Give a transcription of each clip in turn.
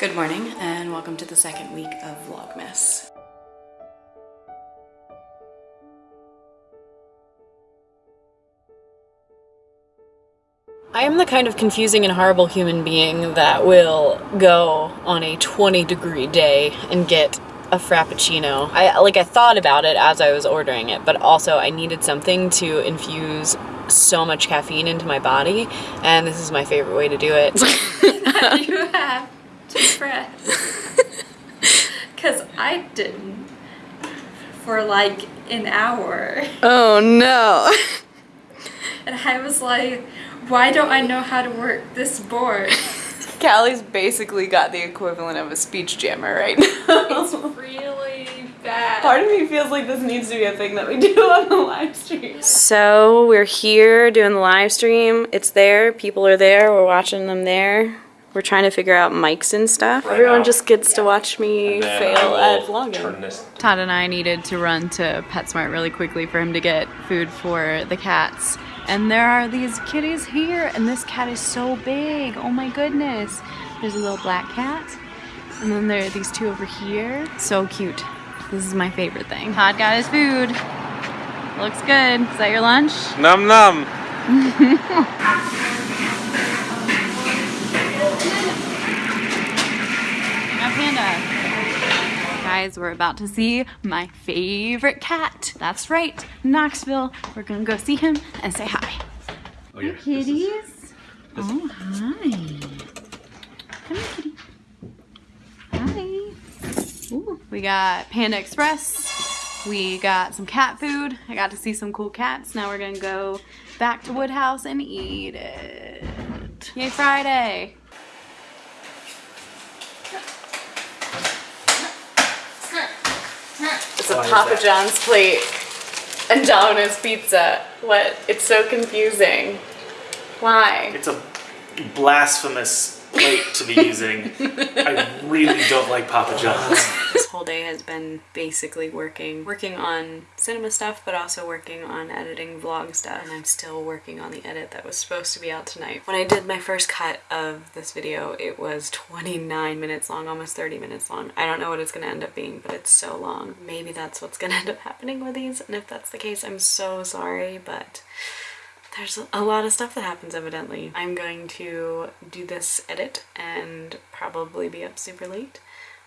Good morning and welcome to the second week of Vlogmas. I am the kind of confusing and horrible human being that will go on a 20 degree day and get a frappuccino. I like I thought about it as I was ordering it, but also I needed something to infuse so much caffeine into my body, and this is my favorite way to do it. you have to press. Because I didn't for like an hour. oh no. And I was like, why don't I know how to work this board? Callie's basically got the equivalent of a speech jammer right now. It's really bad. Part of me feels like this needs to be a thing that we do on the live stream. So we're here doing the live stream. It's there. People are there. We're watching them there. We're trying to figure out mics and stuff. Right Everyone now. just gets to watch me fail at vlogging. Todd and I needed to run to PetSmart really quickly for him to get food for the cats. And there are these kitties here, and this cat is so big. Oh my goodness. There's a little black cat. And then there are these two over here. So cute. This is my favorite thing. Todd got his food. Looks good. Is that your lunch? Num num. My panda. Guys, we're about to see my favorite cat. That's right, Knoxville. We're gonna go see him and say hi. Oh, yeah. Kitties. Oh, hi. Come here, kitty. Hi. Ooh, we got Panda Express. We got some cat food. I got to see some cool cats. Now we're gonna go back to Woodhouse and eat it. Yay, Friday. It's a Papa John's plate and Domino's pizza. What? It's so confusing. Why? It's a blasphemous plate to be using. I really don't like Papa John's. Whole day has been basically working, working on cinema stuff, but also working on editing vlog stuff. And I'm still working on the edit that was supposed to be out tonight. When I did my first cut of this video, it was 29 minutes long, almost 30 minutes long. I don't know what it's gonna end up being, but it's so long. Maybe that's what's gonna end up happening with these. And if that's the case, I'm so sorry, but there's a lot of stuff that happens evidently. I'm going to do this edit and probably be up super late,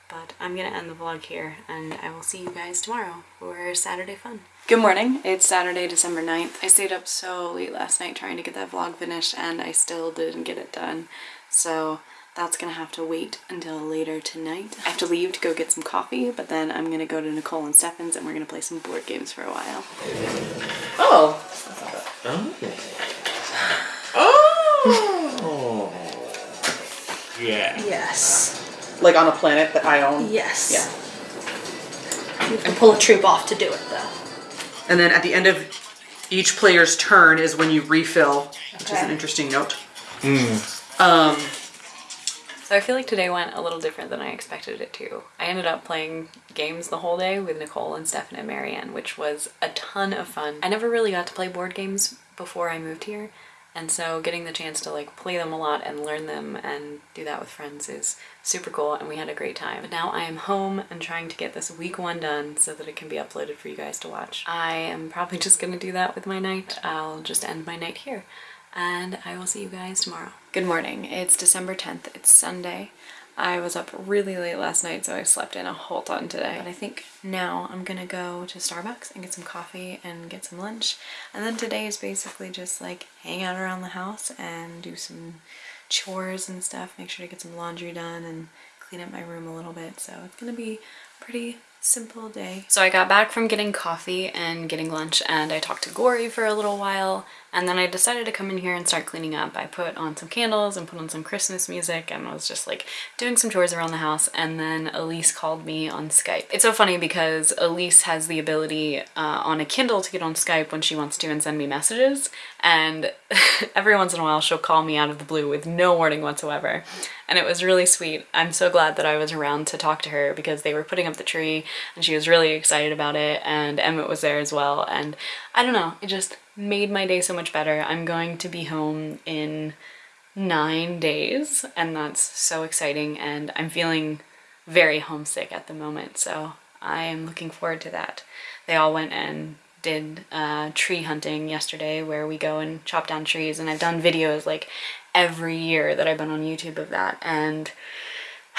but I'm gonna end the vlog here and I will see you guys tomorrow for Saturday fun. Good morning, it's Saturday, December 9th. I stayed up so late last night trying to get that vlog finished and I still didn't get it done. So that's gonna have to wait until later tonight. I have to leave to go get some coffee, but then I'm gonna go to Nicole and Stefan's and we're gonna play some board games for a while. Oh, Oh. Yeah. Yes. Like on a planet that I own? Yes. Yeah. You can pull a troop off to do it though. And then at the end of each player's turn is when you refill, which is an interesting note. Um, So I feel like today went a little different than I expected it to. I ended up playing games the whole day with Nicole and Stefan and Marianne, which was a ton of fun. I never really got to play board games before I moved here, and so getting the chance to like play them a lot and learn them and do that with friends is super cool and we had a great time. But now I am home and trying to get this week one done so that it can be uploaded for you guys to watch. I am probably just gonna do that with my night. I'll just end my night here and I will see you guys tomorrow. Good morning. It's December 10th. It's Sunday. I was up really late last night, so I slept in a whole ton today. But I think now I'm gonna go to Starbucks and get some coffee and get some lunch. And then today is basically just like hang out around the house and do some chores and stuff. Make sure to get some laundry done and clean up my room a little bit. So it's gonna be a pretty simple day. So I got back from getting coffee and getting lunch and I talked to Gory for a little while and then I decided to come in here and start cleaning up. I put on some candles and put on some Christmas music and I was just like doing some chores around the house and then Elise called me on Skype. It's so funny because Elise has the ability uh, on a Kindle to get on Skype when she wants to and send me messages and every once in a while she'll call me out of the blue with no warning whatsoever and it was really sweet. I'm so glad that I was around to talk to her because they were putting up the tree and she was really excited about it and Emmett was there as well and I don't know, it just made my day so much better. I'm going to be home in nine days, and that's so exciting. And I'm feeling very homesick at the moment, so I am looking forward to that. They all went and did uh, tree hunting yesterday, where we go and chop down trees, and I've done videos like every year that I've been on YouTube of that, and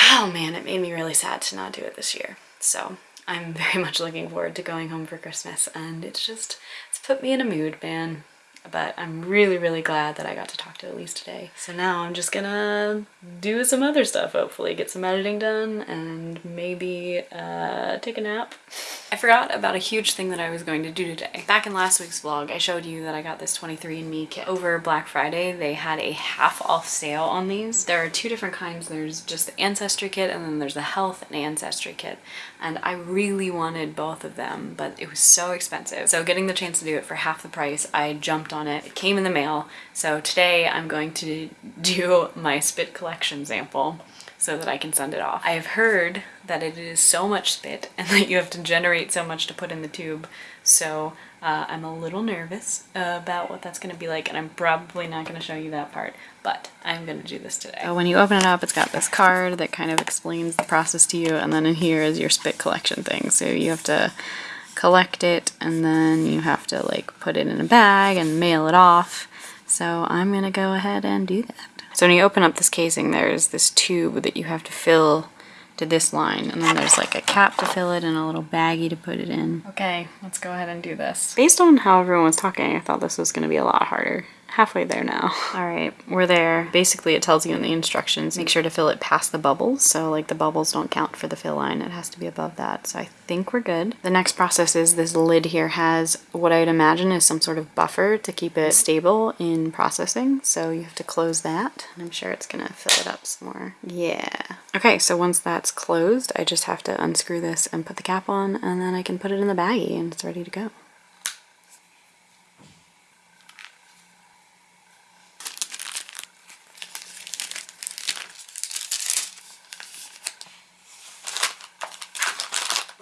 oh man, it made me really sad to not do it this year. So I'm very much looking forward to going home for Christmas, and it's just it's put me in a mood, man but I'm really, really glad that I got to talk to Elise today. So now I'm just gonna do some other stuff, hopefully. Get some editing done and maybe uh, take a nap. I forgot about a huge thing that I was going to do today. Back in last week's vlog, I showed you that I got this 23andMe kit. Over Black Friday, they had a half off sale on these. There are two different kinds. There's just the Ancestry kit and then there's the Health and Ancestry kit. And I really wanted both of them, but it was so expensive. So getting the chance to do it for half the price, I jumped on it. It came in the mail. So today I'm going to do my spit collection sample so that I can send it off. I have heard that it is so much spit and that you have to generate so much to put in the tube. So uh, I'm a little nervous about what that's going to be like and I'm probably not going to show you that part, but I'm going to do this today. So when you open it up, it's got this card that kind of explains the process to you and then in here is your spit collection thing. So you have to collect it and then you have to like put it in a bag and mail it off. So I'm going to go ahead and do that. So when you open up this casing, there's this tube that you have to fill to this line. And then there's like a cap to fill it and a little baggie to put it in. Okay, let's go ahead and do this. Based on how everyone was talking, I thought this was gonna be a lot harder halfway there now. All right, we're there. Basically, it tells you in the instructions, make sure to fill it past the bubbles. So like the bubbles don't count for the fill line. It has to be above that. So I think we're good. The next process is this lid here has what I'd imagine is some sort of buffer to keep it stable in processing. So you have to close that. And I'm sure it's gonna fill it up some more. Yeah. Okay, so once that's closed, I just have to unscrew this and put the cap on and then I can put it in the baggie and it's ready to go.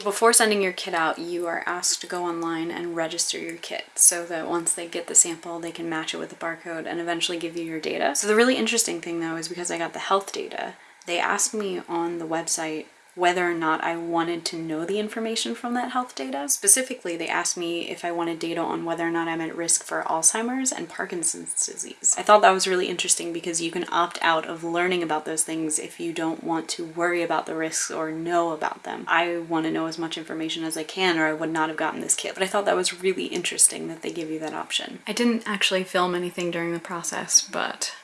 Before sending your kit out, you are asked to go online and register your kit so that once they get the sample, they can match it with the barcode and eventually give you your data. So the really interesting thing though is because I got the health data, they asked me on the website whether or not I wanted to know the information from that health data. Specifically, they asked me if I wanted data on whether or not I'm at risk for Alzheimer's and Parkinson's disease. I thought that was really interesting because you can opt out of learning about those things if you don't want to worry about the risks or know about them. I want to know as much information as I can or I would not have gotten this kit, but I thought that was really interesting that they give you that option. I didn't actually film anything during the process, but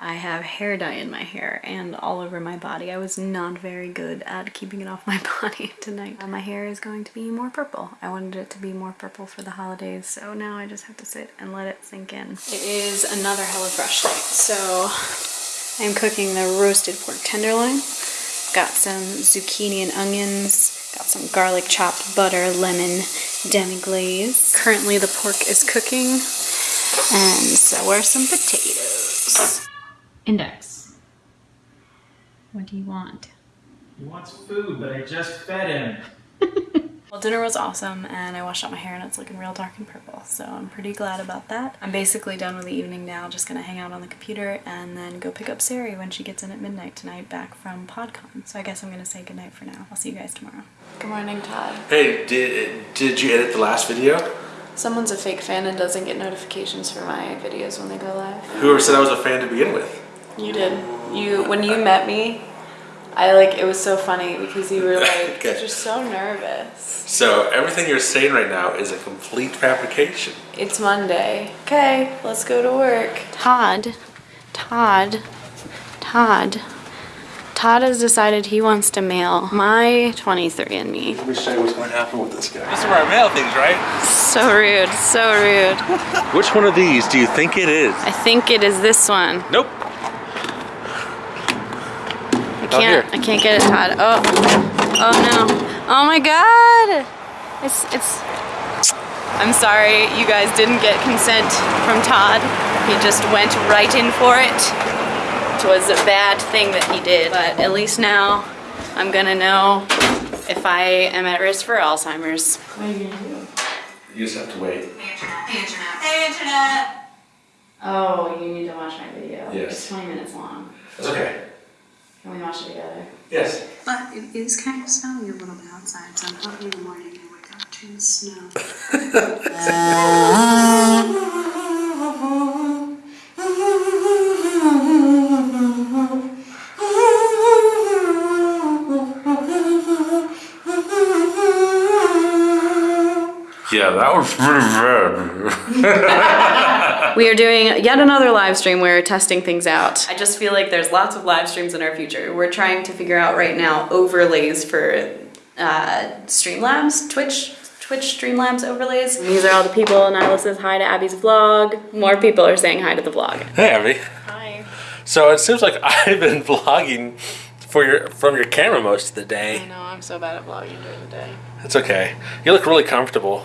I have hair dye in my hair and all over my body. I was not very good at keeping it off my body tonight. Uh, my hair is going to be more purple. I wanted it to be more purple for the holidays, so now I just have to sit and let it sink in. It is another HelloFresh night, so I'm cooking the roasted pork tenderloin. Got some zucchini and onions, got some garlic chopped butter, lemon, demi-glace. Currently the pork is cooking, and so are some potatoes. Index. What do you want? He wants food, but I just fed him. Well, dinner was awesome and I washed out my hair and it's looking real dark and purple, so I'm pretty glad about that. I'm basically done with the evening now, just gonna hang out on the computer and then go pick up Sari when she gets in at midnight tonight back from PodCon. So I guess I'm gonna say goodnight for now. I'll see you guys tomorrow. Good morning, Todd. Hey, did did you edit the last video? Someone's a fake fan and doesn't get notifications for my videos when they go live. Whoever said I was a fan to begin with? You did. You when you met me, I like it was so funny because you were like Okay. just so nervous. So everything you're saying right now is a complete fabrication. It's Monday. Okay, let's go to work. Todd, Todd, Todd. Todd has decided he wants to mail my 23andMe. Let me show you what's going to happen with this guy. This is where I mail things, right? So rude, so rude. Which one of these do you think it is? I think it is this one. Nope. I can't, I can't get it, Todd. Oh, oh no. Oh my God. It's, it's, I'm sorry you guys didn't get consent from Todd. He just went right in for it. It was a bad thing that he did, but at least now I'm gonna know if I am at risk for Alzheimer's. What are You just have to wait. Hey internet. Hey internet. Oh, you need to watch my video. Yes. It's 20 minutes long. That's okay. Can we watch it together? Yes. But it is kind of snowy a little bit outside, so I'm hoping in the morning I wake up to the snow. Yeah, that was pretty bad. We are doing yet another live stream. We're testing things out. I just feel like there's lots of live streams in our future. We're trying to figure out right now overlays for uh, Streamlabs, Twitch, Twitch Streamlabs overlays. These are all the people. Nyla says hi to Abby's vlog. More people are saying hi to the vlog. Hey, Abby. Hi. So it seems like I've been vlogging for your from your camera most of the day. I know, I'm so bad at vlogging during the day. It's okay. You look really comfortable.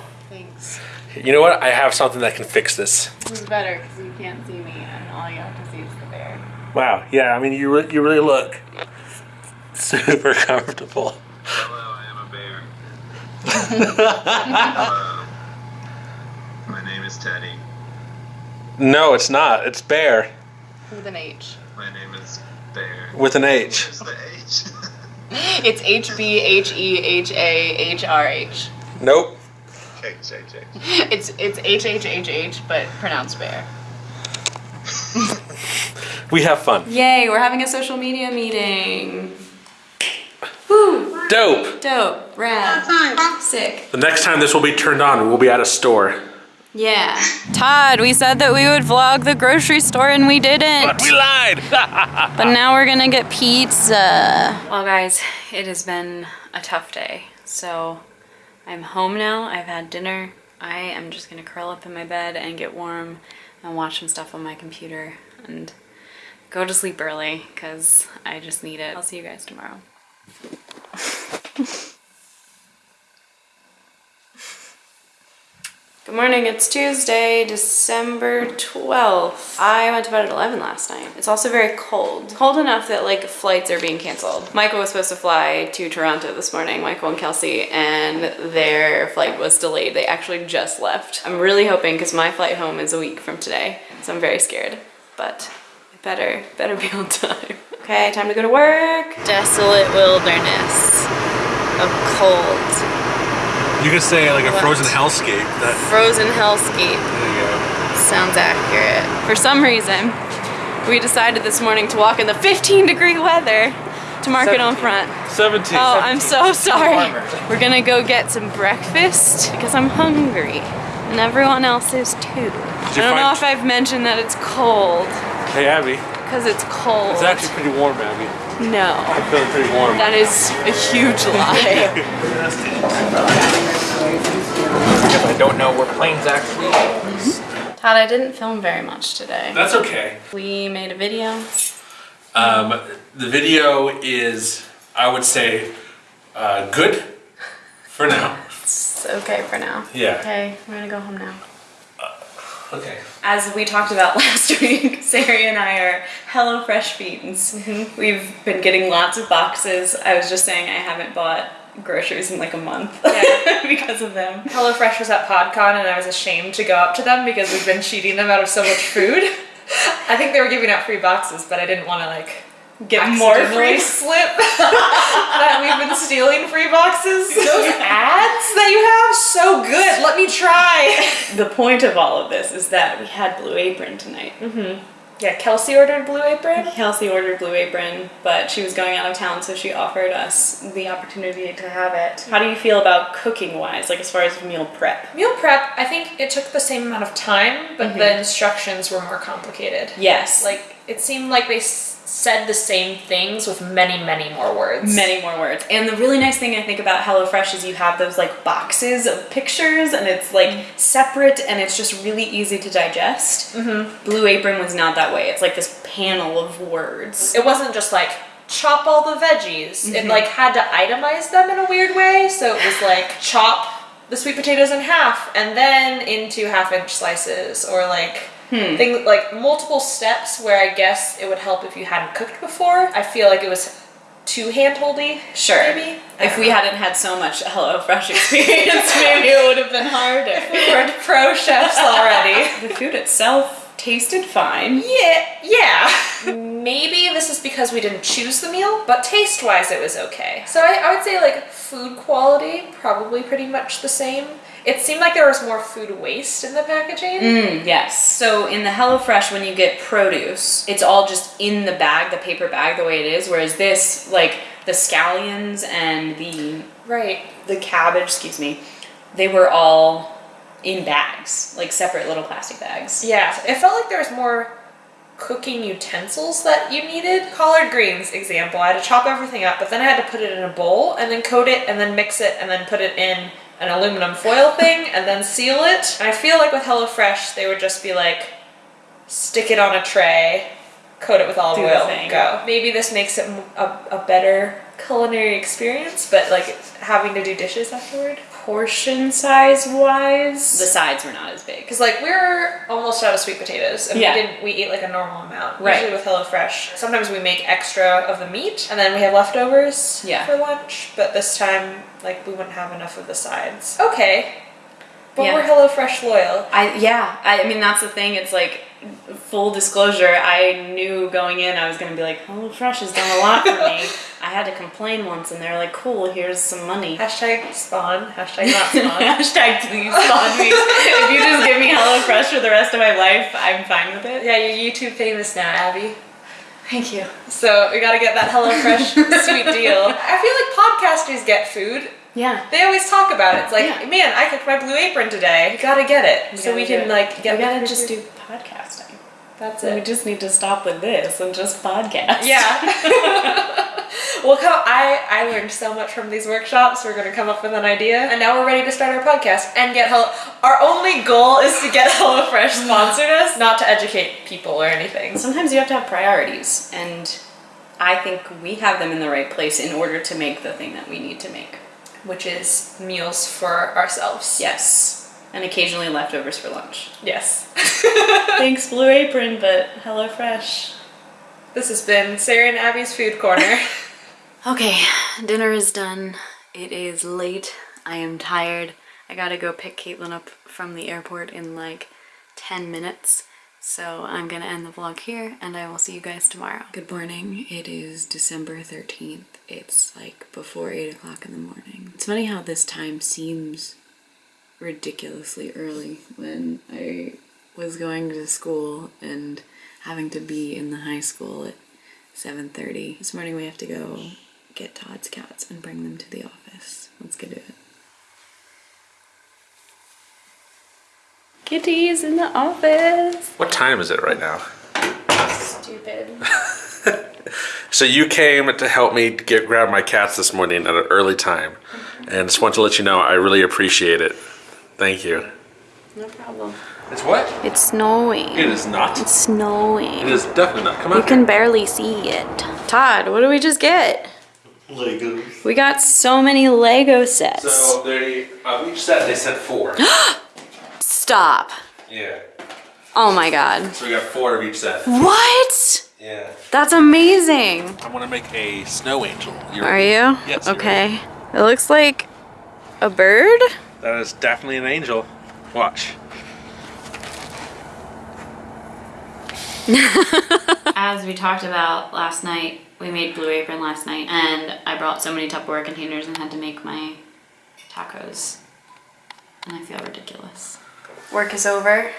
Thanks. You know what? I have something that can fix this. This is better because you can't see me and all you have to see is the bear. Wow. Yeah. I mean, you re- you really look super comfortable. Hello, I am a bear. Hello. My name is Teddy. No, it's not. It's bear With an H. My name is Bear. with an H. Where's the H? It's H B H E H A H R H. Nope. KJJ. It's it's H H H H, but pronounced bear. We have fun. Yay, we're having a social media meeting. Woo! Dope. Dope. Rad. Sick. The next time this will be turned on, we'll be at a store. Yeah. Todd, we said that we would vlog the grocery store and we didn't. But we lied. But now we're gonna get pizza. Well, guys, it has been a tough day. So I'm home now. I've had dinner. I am just gonna curl up in my bed and get warm and watch some stuff on my computer and go to sleep early because I just need it. I'll see you guys tomorrow. Good morning, it's Tuesday, December 12th. I went to bed at 11 last night. It's also very cold. Cold enough that like flights are being canceled. Michael was supposed to fly to Toronto this morning, Michael and Kelsey, and their flight was delayed. They actually just left. I'm really hoping because my flight home is a week from today, so I'm very scared, but better, better be on time. Okay, time to go to work. Desolate wilderness of cold. You could say like a What? frozen hellscape. That Frozen hellscape. there you go. Sounds accurate. For some reason, we decided this morning to walk in the 15 degree weather to Market on Front. 17. Oh, I'm so sorry. We're gonna go get some breakfast because I'm hungry. And everyone else is too. I you don't know if I've mentioned that it's cold Hey Abby, because it's cold. it's actually pretty warm, Abby. No. I'm feeling pretty warm. That is a huge lie. Because I don't know where planes actually Todd, I didn't film very much today. That's okay. We made a video. Um, the video is, I would say, uh, good for now. It's okay for now. Yeah. Okay, we're gonna go home now. Okay. As we talked about last week, Sari and I are HelloFresh fiends. Mm-hmm. We've been getting lots of boxes. I was just saying I haven't bought groceries in like a month because of them. HelloFresh was at PodCon and I was ashamed to go up to them because we've been cheating them out of so much food. I think they were giving out free boxes, but I didn't want to like Get more free. slip that we've been stealing free boxes. Those ads that you have, so good. Let me try. The point of all of this is that we had Blue Apron tonight. Mm-hmm. Yeah, Kelsey ordered Blue Apron. Kelsey ordered Blue Apron, but she was going out of town, so she offered us the opportunity to have it. How do you feel about cooking wise, like as far as meal prep? Meal prep, I think it took the same amount of time, but mm-hmm. the instructions were more complicated. Yes. Like, it seemed like they said the same things with many, many more words. many more words. And the really nice thing I think about HelloFresh is you have those like boxes of pictures and it's like separate and it's just really easy to digest. Mm-hmm. Blue Apron was not that way. It's like this panel of words. It wasn't just like chop all the veggies. It like had to itemize them in a weird way. So it was like chop the sweet potatoes in half and then into half inch slices or like Hmm. things like multiple steps where I guess it would help if you hadn't cooked before. I feel like it was too handholdy. Sure. Maybe. If we hadn't had so much HelloFresh experience, maybe it would have been harder. we're pro chefs already. the food itself tasted fine. Yeah, yeah. Maybe this is because we didn't choose the meal, but taste-wise it was okay. So I, I would say like food quality, probably pretty much the same. It seemed like there was more food waste in the packaging. Mm, yes. So in the HelloFresh, when you get produce, it's all just in the bag, the paper bag, the way it is. Whereas this, like the scallions and the Right. the cabbage, excuse me, they were all in bags, like separate little plastic bags. Yeah, it felt like there was more cooking utensils that you needed. Collard greens, example, I had to chop everything up, but then I had to put it in a bowl and then coat it and then mix it and then put it in an aluminum foil thing and then seal it. And I feel like with HelloFresh, they would just be like, stick it on a tray, coat it with olive Do the oil, go. Maybe this makes it a better culinary experience, but like having to do dishes afterward. Portion size wise, the sides were not as big. Because like we're almost out of sweet potatoes, and Yeah. we didn't we eat like a normal amount. Right. Usually with HelloFresh, sometimes we make extra of the meat, and then we have leftovers Yeah. for lunch. But this time, like we wouldn't have enough of the sides. Okay, but Yeah. we're HelloFresh loyal. I yeah, I, I mean that's the thing. It's like full disclosure. I knew going in I was gonna be like, oh, HelloFresh has done a lot for me. I had to complain once, and they're like, "Cool, here's some money." Hashtag spawn. Hashtag not spawn. Hashtag please spawn me. if you just give me HelloFresh for the rest of my life, I'm fine with it. yeah, you're YouTube famous now, Abby. Thank you. So we gotta get that HelloFresh sweet deal. I feel like podcasters get food. Yeah. They always talk about it. It's like, Yeah. man, I cooked my blue apron today. We gotta get it. so gotta we can it. like get we gotta just do podcasting. That's We it. just need to stop with this and just podcast. Yeah. well, come, I I learned so much from these workshops. We're gonna come up with an idea, and now we're ready to start our podcast and get Hello. Our only goal is to get HelloFresh sponsored us, not to educate people or anything. Sometimes you have to have priorities, and I think we have them in the right place in order to make the thing that we need to make. Which is meals for ourselves. Yes. And occasionally leftovers for lunch. Yes. Thanks, Blue Apron, but HelloFresh. this has been Sarah and Abby's Food Corner. Okay, dinner is done. It is late. I am tired. I gotta go pick Caitlin up from the airport in like 10 minutes. So I'm gonna end the vlog here and I will see you guys tomorrow. Good morning. It is December 13th. It's like before 8 o'clock in the morning. It's funny how this time seems ridiculously early when I was going to school and having to be in the high school at 7.30. This morning we have to go get Todd's cats and bring them to the office. Let's get to it. Kitty's in the office. What time is it right now? Stupid. So you came to help me get grab my cats this morning at an early time, and just want to let you know I really appreciate it. Thank you. No problem. It's what? It's snowing. It is not. It's snowing. It is definitely not. Come on. You can barely see it. Todd, what did we just get? Legos. We got so many Lego sets. So they of each set they sent four. Stop. yeah. Oh my god. So we got four of each set. What? Yeah. That's amazing. I want to make a snow angel. You Are ready? you? Yes, you're Okay. It looks like a bird. That is definitely an angel. Watch. As we talked about last night, we made Blue Apron last night, and I brought so many Tupperware containers and had to make my tacos. And I feel ridiculous. Work is over.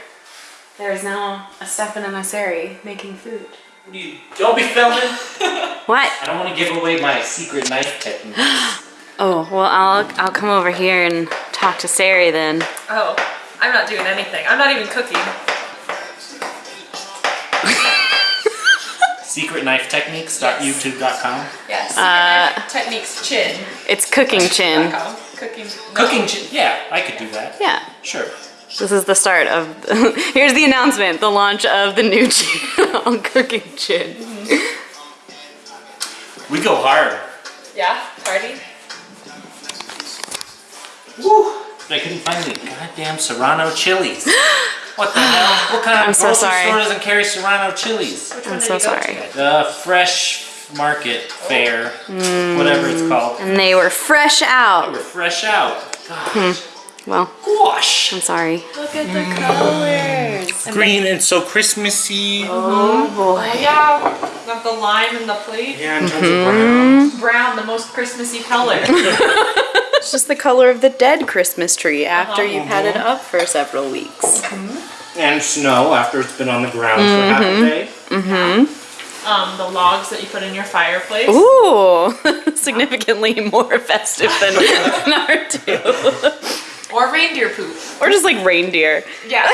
There is now a Stefan and a Sari making food. You don't be filming. What? I don't want to give away my secret knife technique. Oh, well, I'll, I'll come over here and talk to Sari then. Oh, I'm not doing anything. I'm not even cooking. Secretknifetechniques.youtube.com. Yes. Uh, techniques chin. It's cooking chin. Cooking. Cooking, ch- yeah, I could do that. Yeah. Sure. This is the start of. here's the announcement: the launch of the new channel, Cooking Chin. We go hard. Yeah. Party. Woo! I couldn't find any goddamn Serrano chilies. What the hell? What kind of I'm so grocery sorry. store doesn't carry Serrano chilies? I'm so sorry. The fresh market fair, whatever it's mm. called. And they were fresh out. They out. were fresh out. Gosh. Hmm. Well, Gosh. I'm sorry. Look at the colors. Green and so Christmassy. Oh mm-hmm. boy. Oh, yeah, got the lime in the plate. Yeah, and tons of mm-hmm. brown. Brown, the most Christmassy color. It's just the color of the dead Christmas tree after uh-huh. you've had it mm-hmm. up for several weeks. Mm-hmm. And snow after it's been on the ground for half a mm-hmm. day. um, the logs that you put in your fireplace. Ooh, significantly more festive than our two. Or reindeer poop. Or just like reindeer. Yeah.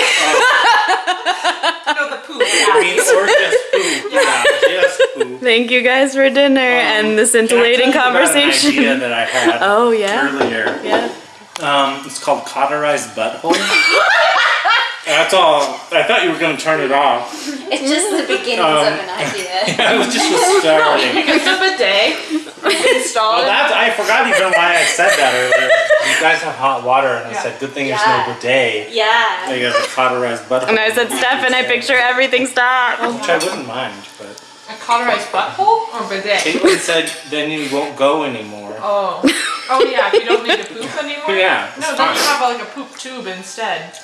no, the poop. I mean, or just poop. Yeah, just poop. Thank you guys for dinner and the scintillating Can I tell you about An idea conversation. that I had Oh, yeah? earlier. Yeah. Um, it's called cauterized butthole. That's all. I thought you were gonna turn it off. It's just the beginnings Um, of an idea. I was just was starting. It's a bidet. Install Well, that's I forgot even why I said that earlier. You guys have hot water, and I Yeah. said, "Good thing Yeah. there's no bidet." Yeah. You guys have a cauterized butthole. And I said, Steph, and I picture everything stop. which I wouldn't mind, but A cauterized butthole or bidet? Caitlin said then you won't go anymore. Oh. Oh yeah, if you don't need to poop anymore? Yeah, No, it's then you have like a poop tube instead.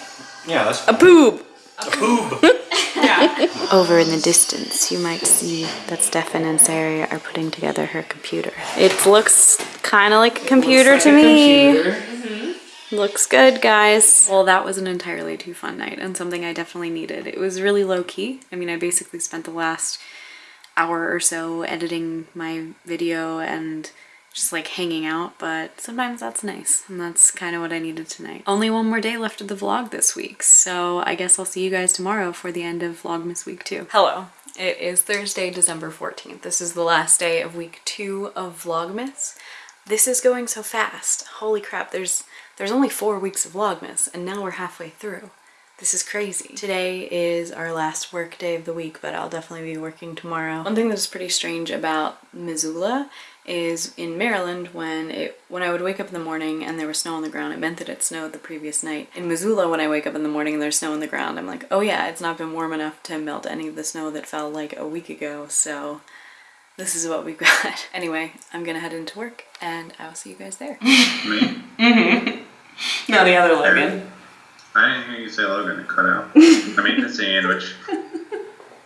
Yeah, that's A poop. a poop. Yeah. Over in the distance, you might see that Stefan and Sarah are putting together her computer. It looks kind of like a computer to me. Mm-hmm. Looks good, guys. Well, that was an entirely too fun night and something I definitely needed. It was really low key. I mean, I basically spent the last hour or so editing my video and just like hanging out, but sometimes that's nice, and that's kind of what I needed tonight. Only one more day left of the vlog this week, so I guess I'll see you guys tomorrow for the end of Vlogmas week two. Hello. It is Thursday, December 14th. This is the last day of week two of Vlogmas. This is going so fast. Holy crap, there's there's only four weeks of Vlogmas, and now we're halfway through. This is crazy. Today is our last work day of the week, but I'll definitely be working tomorrow. One thing that's pretty strange about Missoula is in Maryland when it when I would wake up in the morning and there was snow on the ground, it meant that it snowed the previous night. In Missoula, when I wake up in the morning and there's snow on the ground, I'm like, oh yeah, it's not been warm enough to melt any of the snow that fell like a week ago, so this is what we've got. anyway, I'm gonna head into work and I will see you guys there. Me? Mm-hmm. No, the other Logan. I didn't hear you say Logan. It cut out. I mean, the sandwich.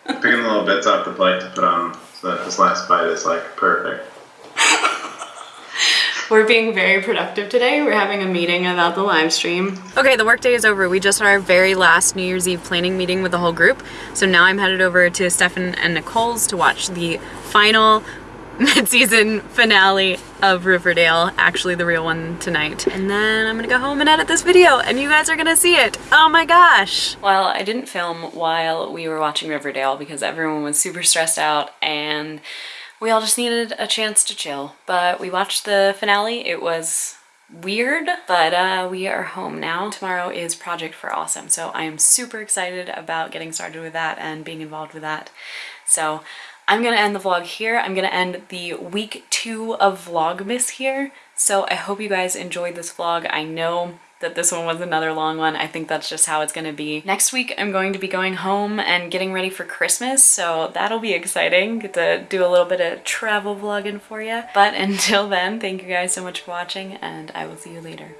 Picking the little bits off the plate to put on so that this last bite is like perfect. We're being very productive today. We're having a meeting about the live stream. Okay, the workday is over. We just had our very last New Year's Eve planning meeting with the whole group. So now I'm headed over to Stefan and Nicole's to watch the final mid-season finale of Riverdale, actually the real one tonight. And then I'm gonna go home and edit this video and you guys are gonna see it. Oh my gosh. Well, I didn't film while we were watching Riverdale because everyone was super stressed out and we all just needed a chance to chill. But we watched the finale. It was weird, but uh, we are home now. Tomorrow is Project for Awesome, so I am super excited about getting started with that and being involved with that. So I'm gonna end the vlog here. I'm gonna end the week two of Vlogmas here. So I hope you guys enjoyed this vlog. I know that this one was another long one. I think that's just how it's gonna be. Next week, I'm going to be going home and getting ready for Christmas, so that'll be exciting. Get to do a little bit of travel vlogging for you. But until then, thank you guys so much for watching, and I will see you later.